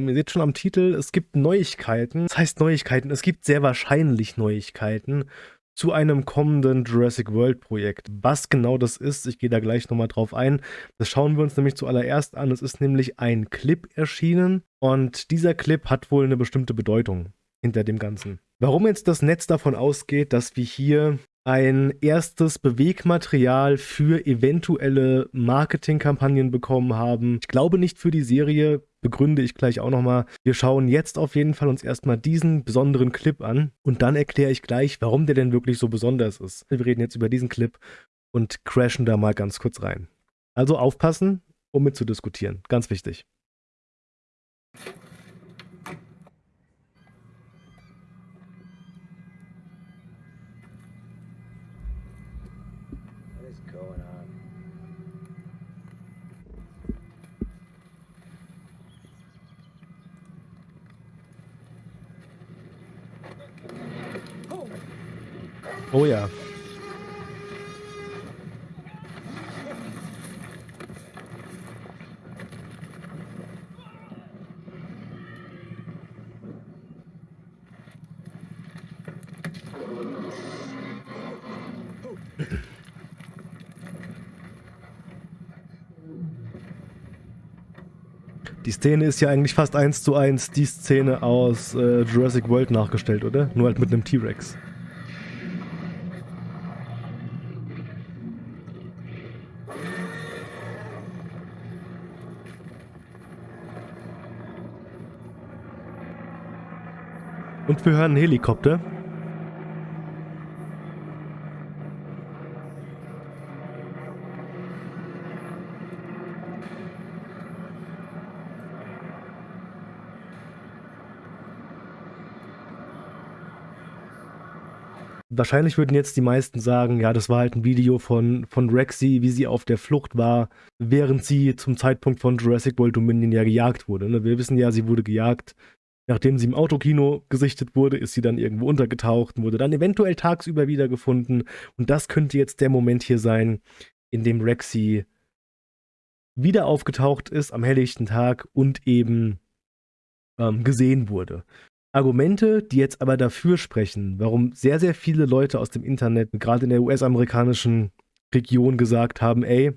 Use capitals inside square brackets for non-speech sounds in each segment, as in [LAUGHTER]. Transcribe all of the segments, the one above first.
merkt schon am Titel, es gibt Neuigkeiten. Das heißt Neuigkeiten, es gibt sehr wahrscheinlich Neuigkeiten zu einem kommenden Jurassic World Projekt. Was genau das ist, ich gehe da gleich nochmal drauf ein. Das schauen wir uns nämlich zuallererst an. Es ist nämlich ein Clip erschienen und dieser Clip hat wohl eine bestimmte Bedeutung hinter dem Ganzen. Warum jetzt das Netz davon ausgeht, dass wir hier ein erstes Bewegmaterial für eventuelle Marketingkampagnen bekommen haben. Ich glaube nicht für die Serie, begründe ich gleich auch nochmal. Wir schauen jetzt auf jeden Fall uns erstmal diesen besonderen Clip an und dann erkläre ich gleich, warum der denn wirklich so besonders ist. Wir reden jetzt über diesen Clip und crashen da mal ganz kurz rein. Also aufpassen, um mitzudiskutieren. Ganz wichtig. Oh ja. Die Szene ist ja eigentlich fast eins zu eins die Szene aus äh, Jurassic World nachgestellt, oder? Nur halt mit einem T-Rex. Wir hören einen Helikopter. Wahrscheinlich würden jetzt die meisten sagen, ja, das war halt ein Video von, von Rexy, wie sie auf der Flucht war, während sie zum Zeitpunkt von Jurassic World Dominion ja gejagt wurde. Ne? Wir wissen ja, sie wurde gejagt Nachdem sie im Autokino gesichtet wurde, ist sie dann irgendwo untergetaucht und wurde dann eventuell tagsüber wiedergefunden. Und das könnte jetzt der Moment hier sein, in dem Rexy wieder aufgetaucht ist am helllichten Tag und eben ähm, gesehen wurde. Argumente, die jetzt aber dafür sprechen, warum sehr, sehr viele Leute aus dem Internet, gerade in der US-amerikanischen Region, gesagt haben, ey,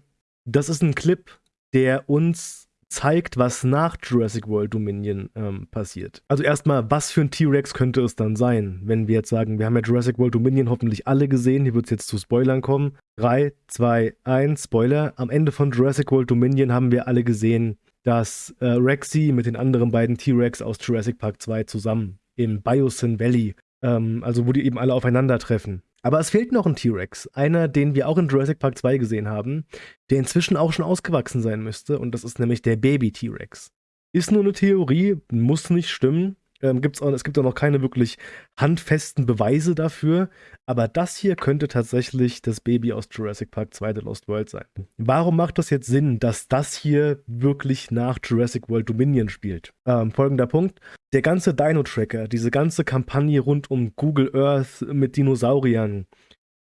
das ist ein Clip, der uns zeigt, was nach Jurassic World Dominion ähm, passiert. Also erstmal, was für ein T-Rex könnte es dann sein, wenn wir jetzt sagen, wir haben ja Jurassic World Dominion hoffentlich alle gesehen, hier wird es jetzt zu Spoilern kommen. 3, 2, 1, Spoiler. Am Ende von Jurassic World Dominion haben wir alle gesehen, dass äh, Rexy mit den anderen beiden T-Rex aus Jurassic Park 2 zusammen im Biosyn Valley, ähm, also wo die eben alle aufeinandertreffen, aber es fehlt noch ein T-Rex. Einer, den wir auch in Jurassic Park 2 gesehen haben, der inzwischen auch schon ausgewachsen sein müsste. Und das ist nämlich der Baby-T-Rex. Ist nur eine Theorie, muss nicht stimmen. Ähm, gibt's auch, es gibt auch noch keine wirklich handfesten Beweise dafür, aber das hier könnte tatsächlich das Baby aus Jurassic Park 2 The Lost World sein. Warum macht das jetzt Sinn, dass das hier wirklich nach Jurassic World Dominion spielt? Ähm, folgender Punkt. Der ganze Dino-Tracker, diese ganze Kampagne rund um Google Earth mit Dinosauriern,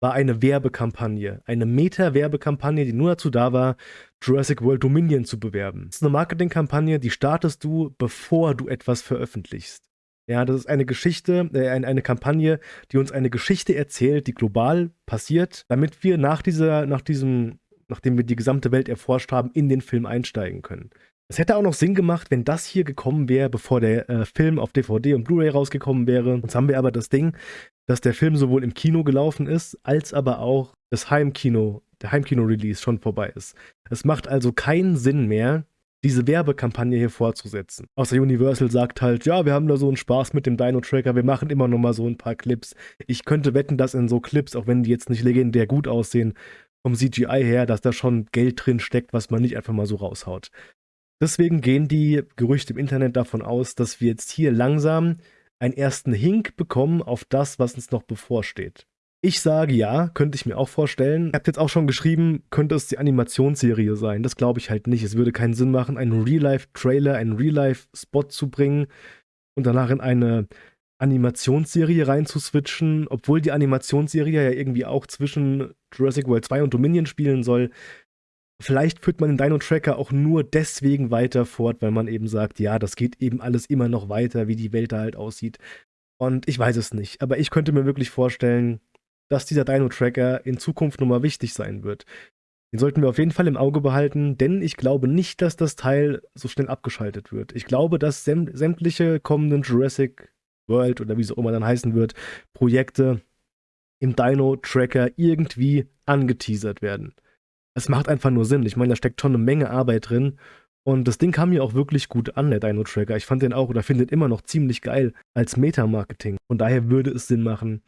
war eine Werbekampagne, eine Meta-Werbekampagne, die nur dazu da war, Jurassic World Dominion zu bewerben. Das ist eine Marketingkampagne, die startest du, bevor du etwas veröffentlichst. Ja, das ist eine Geschichte, äh, eine, Kampagne, die uns eine Geschichte erzählt, die global passiert, damit wir nach dieser, nach diesem, nachdem wir die gesamte Welt erforscht haben, in den Film einsteigen können. Es hätte auch noch Sinn gemacht, wenn das hier gekommen wäre, bevor der äh, Film auf DVD und Blu-ray rausgekommen wäre. Jetzt haben wir aber das Ding, dass der Film sowohl im Kino gelaufen ist, als aber auch das Heimkino, der Heimkino-Release schon vorbei ist. Es macht also keinen Sinn mehr, diese Werbekampagne hier fortzusetzen. Außer Universal sagt halt, ja, wir haben da so einen Spaß mit dem Dino-Tracker, wir machen immer noch mal so ein paar Clips. Ich könnte wetten, dass in so Clips, auch wenn die jetzt nicht legendär gut aussehen, vom CGI her, dass da schon Geld drin steckt, was man nicht einfach mal so raushaut. Deswegen gehen die Gerüchte im Internet davon aus, dass wir jetzt hier langsam einen ersten Hink bekommen auf das, was uns noch bevorsteht. Ich sage ja, könnte ich mir auch vorstellen. Ihr habt jetzt auch schon geschrieben, könnte es die Animationsserie sein. Das glaube ich halt nicht. Es würde keinen Sinn machen, einen Real-Life-Trailer, einen Real-Life-Spot zu bringen und danach in eine Animationsserie reinzuswitchen, obwohl die Animationsserie ja irgendwie auch zwischen Jurassic World 2 und Dominion spielen soll. Vielleicht führt man den Dino-Tracker auch nur deswegen weiter fort, weil man eben sagt, ja, das geht eben alles immer noch weiter, wie die Welt da halt aussieht. Und ich weiß es nicht, aber ich könnte mir wirklich vorstellen, dass dieser Dino-Tracker in Zukunft nochmal wichtig sein wird. Den sollten wir auf jeden Fall im Auge behalten, denn ich glaube nicht, dass das Teil so schnell abgeschaltet wird. Ich glaube, dass sämtliche kommenden Jurassic World oder wie es auch immer dann heißen wird, Projekte im Dino-Tracker irgendwie angeteasert werden. Es macht einfach nur Sinn. Ich meine, da steckt schon eine Menge Arbeit drin. Und das Ding kam mir auch wirklich gut an, der Dino-Tracker. Ich fand den auch oder finde den immer noch ziemlich geil als Meta-Marketing. Von daher würde es Sinn machen,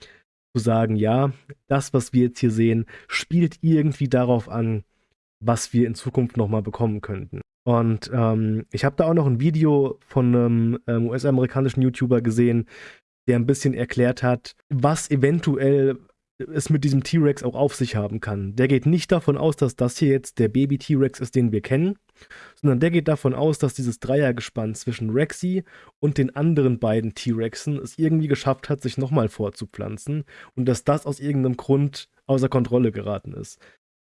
zu sagen, ja, das, was wir jetzt hier sehen, spielt irgendwie darauf an, was wir in Zukunft nochmal bekommen könnten. Und ähm, ich habe da auch noch ein Video von einem ähm, US-amerikanischen YouTuber gesehen, der ein bisschen erklärt hat, was eventuell es mit diesem T-Rex auch auf sich haben kann. Der geht nicht davon aus, dass das hier jetzt der Baby-T-Rex ist, den wir kennen, sondern der geht davon aus, dass dieses Dreiergespann zwischen Rexy und den anderen beiden T-Rexen es irgendwie geschafft hat, sich nochmal fortzupflanzen und dass das aus irgendeinem Grund außer Kontrolle geraten ist.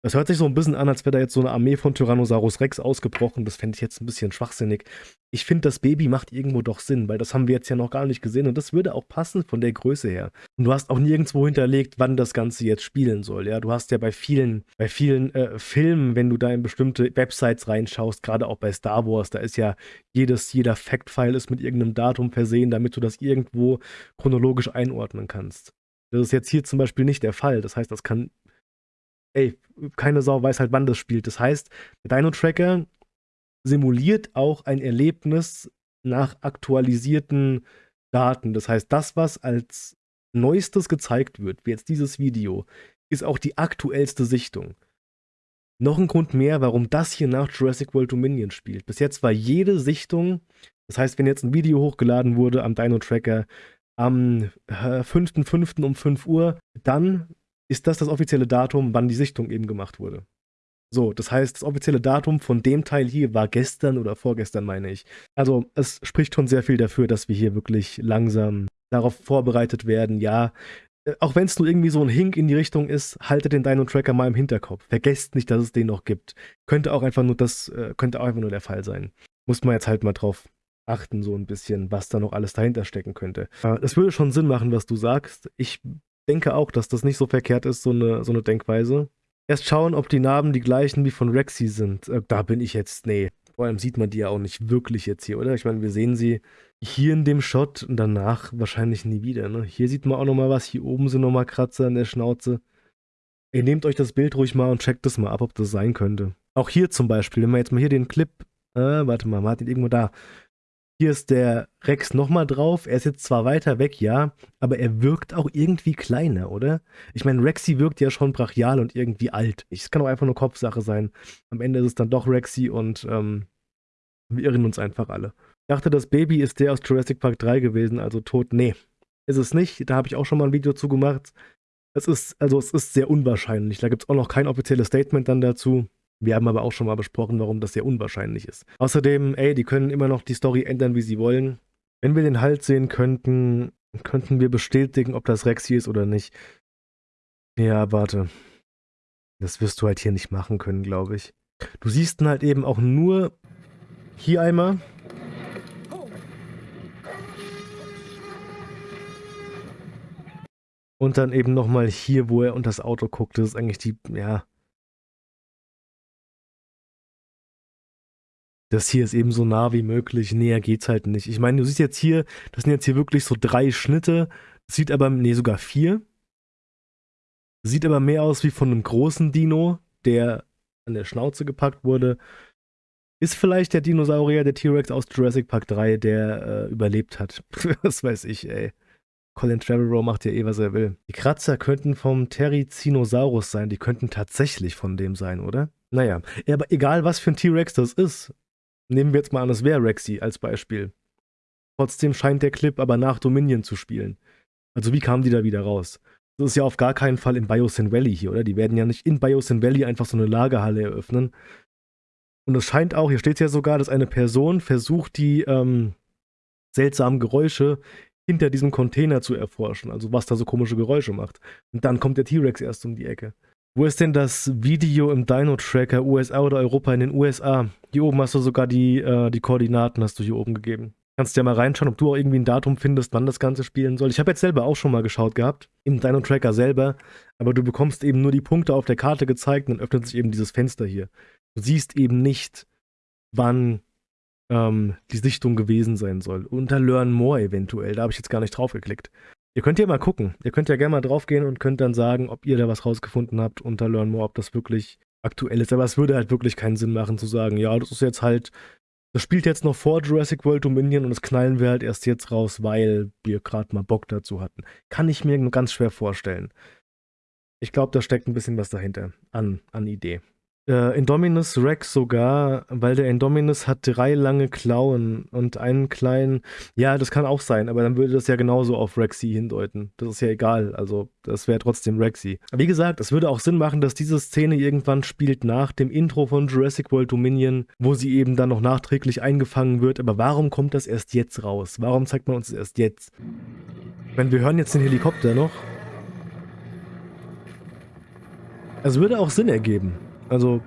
Das hört sich so ein bisschen an, als wäre da jetzt so eine Armee von Tyrannosaurus Rex ausgebrochen. Das fände ich jetzt ein bisschen schwachsinnig. Ich finde, das Baby macht irgendwo doch Sinn, weil das haben wir jetzt ja noch gar nicht gesehen und das würde auch passen von der Größe her. Und du hast auch nirgendwo hinterlegt, wann das Ganze jetzt spielen soll. Ja, du hast ja bei vielen, bei vielen äh, Filmen, wenn du da in bestimmte Websites reinschaust, gerade auch bei Star Wars, da ist ja jedes, jeder Fact-File ist mit irgendeinem Datum versehen, damit du das irgendwo chronologisch einordnen kannst. Das ist jetzt hier zum Beispiel nicht der Fall. Das heißt, das kann ey, keine Sau weiß halt, wann das spielt. Das heißt, der Dino-Tracker simuliert auch ein Erlebnis nach aktualisierten Daten. Das heißt, das, was als neuestes gezeigt wird, wie jetzt dieses Video, ist auch die aktuellste Sichtung. Noch ein Grund mehr, warum das hier nach Jurassic World Dominion spielt. Bis jetzt war jede Sichtung, das heißt, wenn jetzt ein Video hochgeladen wurde am Dino Tracker am 5.5. Äh, um 5 Uhr, dann ist das das offizielle Datum, wann die Sichtung eben gemacht wurde. So, das heißt, das offizielle Datum von dem Teil hier war gestern oder vorgestern, meine ich. Also, es spricht schon sehr viel dafür, dass wir hier wirklich langsam darauf vorbereitet werden. Ja, äh, auch wenn es nur irgendwie so ein Hink in die Richtung ist, haltet den Dino-Tracker mal im Hinterkopf. Vergesst nicht, dass es den noch gibt. Könnte auch einfach nur das, äh, könnte auch einfach nur der Fall sein. Muss man jetzt halt mal drauf achten, so ein bisschen, was da noch alles dahinter stecken könnte. Äh, es würde schon Sinn machen, was du sagst. Ich denke auch, dass das nicht so verkehrt ist, so eine, so eine Denkweise. Erst schauen, ob die Narben die gleichen wie von Rexy sind. Äh, da bin ich jetzt, nee. Vor allem sieht man die ja auch nicht wirklich jetzt hier, oder? Ich meine, wir sehen sie hier in dem Shot und danach wahrscheinlich nie wieder. Ne? Hier sieht man auch nochmal was. Hier oben sind nochmal Kratzer in der Schnauze. Ihr nehmt euch das Bild ruhig mal und checkt das mal ab, ob das sein könnte. Auch hier zum Beispiel, wenn wir jetzt mal hier den Clip, äh, warte mal, ihn irgendwo da. Hier ist der Rex nochmal drauf. Er ist jetzt zwar weiter weg, ja, aber er wirkt auch irgendwie kleiner, oder? Ich meine, Rexy wirkt ja schon brachial und irgendwie alt. Es kann auch einfach nur Kopfsache sein. Am Ende ist es dann doch Rexy und ähm, wir irren uns einfach alle. Ich dachte, das Baby ist der aus Jurassic Park 3 gewesen, also tot. Nee, ist es nicht. Da habe ich auch schon mal ein Video zu gemacht. Es ist, also es ist sehr unwahrscheinlich. Da gibt es auch noch kein offizielles Statement dann dazu. Wir haben aber auch schon mal besprochen, warum das sehr unwahrscheinlich ist. Außerdem, ey, die können immer noch die Story ändern, wie sie wollen. Wenn wir den Halt sehen könnten, könnten wir bestätigen, ob das Rex hier ist oder nicht. Ja, warte. Das wirst du halt hier nicht machen können, glaube ich. Du siehst ihn halt eben auch nur hier einmal. Und dann eben nochmal hier, wo er unter das Auto guckt. Das ist eigentlich die, ja, das hier ist eben so nah wie möglich, näher geht's halt nicht. Ich meine, du siehst jetzt hier, das sind jetzt hier wirklich so drei Schnitte, sieht aber, nee, sogar vier. Sieht aber mehr aus wie von einem großen Dino, der an der Schnauze gepackt wurde. Ist vielleicht der Dinosaurier, der T-Rex aus Jurassic Park 3, der äh, überlebt hat. [LAUGHS] Was weiß ich, ey. Colin Trevorrow macht ja eh, was er will. Die Kratzer könnten vom Therizinosaurus sein. Die könnten tatsächlich von dem sein, oder? Naja, aber egal was für ein T-Rex das ist, Nehmen wir jetzt mal an, es wäre Rexy als Beispiel. Trotzdem scheint der Clip aber nach Dominion zu spielen. Also wie kamen die da wieder raus? Das ist ja auf gar keinen Fall in Biosyn Valley hier, oder? Die werden ja nicht in Biosyn Valley einfach so eine Lagerhalle eröffnen. Und es scheint auch, hier steht ja sogar, dass eine Person versucht, die ähm, seltsamen Geräusche hinter diesem Container zu erforschen. Also was da so komische Geräusche macht. Und dann kommt der T-Rex erst um die Ecke. Wo ist denn das Video im Dino-Tracker USA oder Europa in den USA? Hier oben hast du sogar die, äh, die Koordinaten, hast du hier oben gegeben. Kannst ja mal reinschauen, ob du auch irgendwie ein Datum findest, wann das Ganze spielen soll. Ich habe jetzt selber auch schon mal geschaut gehabt, im Dino-Tracker selber, aber du bekommst eben nur die Punkte auf der Karte gezeigt und dann öffnet sich eben dieses Fenster hier. Du siehst eben nicht, wann ähm, die Sichtung gewesen sein soll. Unter Learn More eventuell, da habe ich jetzt gar nicht drauf geklickt. Ihr könnt ja mal gucken. Ihr könnt ja gerne mal draufgehen und könnt dann sagen, ob ihr da was rausgefunden habt unter Learn More, ob das wirklich aktuell ist. Aber es würde halt wirklich keinen Sinn machen zu sagen, ja, das ist jetzt halt, das spielt jetzt noch vor Jurassic World Dominion und das knallen wir halt erst jetzt raus, weil wir gerade mal Bock dazu hatten. Kann ich mir ganz schwer vorstellen. Ich glaube, da steckt ein bisschen was dahinter an, an Idee. Äh, Indominus Rex sogar, weil der Indominus hat drei lange Klauen und einen kleinen. Ja, das kann auch sein, aber dann würde das ja genauso auf Rexy hindeuten. Das ist ja egal. Also, das wäre trotzdem Rexy. Wie gesagt, es würde auch Sinn machen, dass diese Szene irgendwann spielt nach dem Intro von Jurassic World Dominion, wo sie eben dann noch nachträglich eingefangen wird. Aber warum kommt das erst jetzt raus? Warum zeigt man uns das erst jetzt? Wenn wir hören jetzt den Helikopter noch. Es würde auch Sinn ergeben. Also.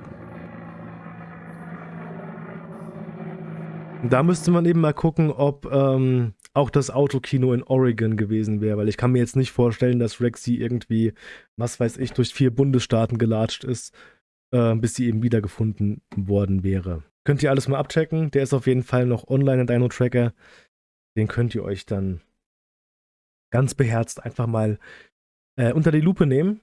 Da müsste man eben mal gucken, ob ähm, auch das Autokino in Oregon gewesen wäre, weil ich kann mir jetzt nicht vorstellen, dass Rexy irgendwie, was weiß ich, durch vier Bundesstaaten gelatscht ist, äh, bis sie eben wiedergefunden worden wäre. Könnt ihr alles mal abchecken. Der ist auf jeden Fall noch online in Dino Tracker. Den könnt ihr euch dann ganz beherzt einfach mal äh, unter die Lupe nehmen